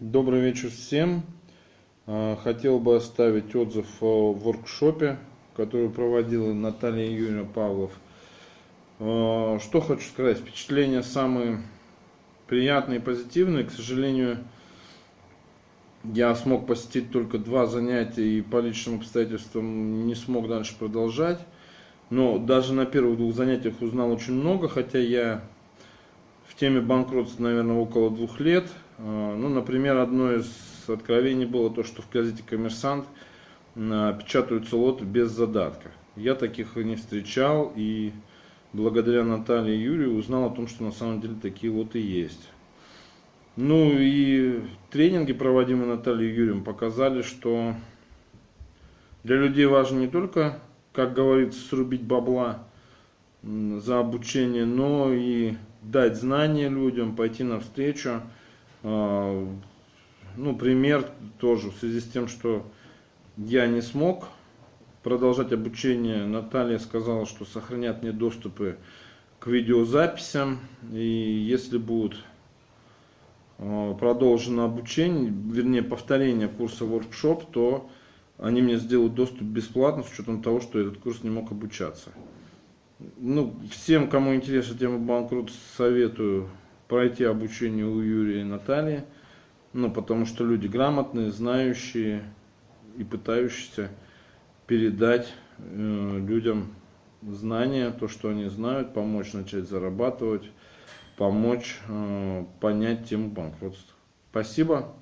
Добрый вечер всем. А, хотел бы оставить отзыв о воркшопе, который проводила Наталья Юрьевна Павлов. А, что хочу сказать, впечатления самые приятные и позитивные. К сожалению, я смог посетить только два занятия и по личным обстоятельствам не смог дальше продолжать. Но даже на первых двух занятиях узнал очень много, хотя я в теме банкротства, наверное, около двух лет. А, ну, например, одно из откровений было то, что в газете «Коммерсант» а, печатаются лоты без задатка. Я таких не встречал и благодаря Наталье Юрию узнал о том, что на самом деле такие лоты есть. Ну и тренинги, проводимые Натальей Юрием, показали, что для людей важно не только, как говорится, срубить бабла за обучение, но и дать знания людям, пойти навстречу. А, ну, пример тоже в связи с тем, что я не смог продолжать обучение. Наталья сказала, что сохранят мне доступы к видеозаписям. И если будет а, продолжено обучение, вернее повторение курса воркшоп, то они мне сделают доступ бесплатно с учетом того, что этот курс не мог обучаться. Ну, всем, кому интересна тема банкротства, советую пройти обучение у Юрия и Натальи. Ну, потому что люди грамотные, знающие и пытающиеся передать э, людям знания, то, что они знают, помочь начать зарабатывать, помочь э, понять тему банкротства. Спасибо.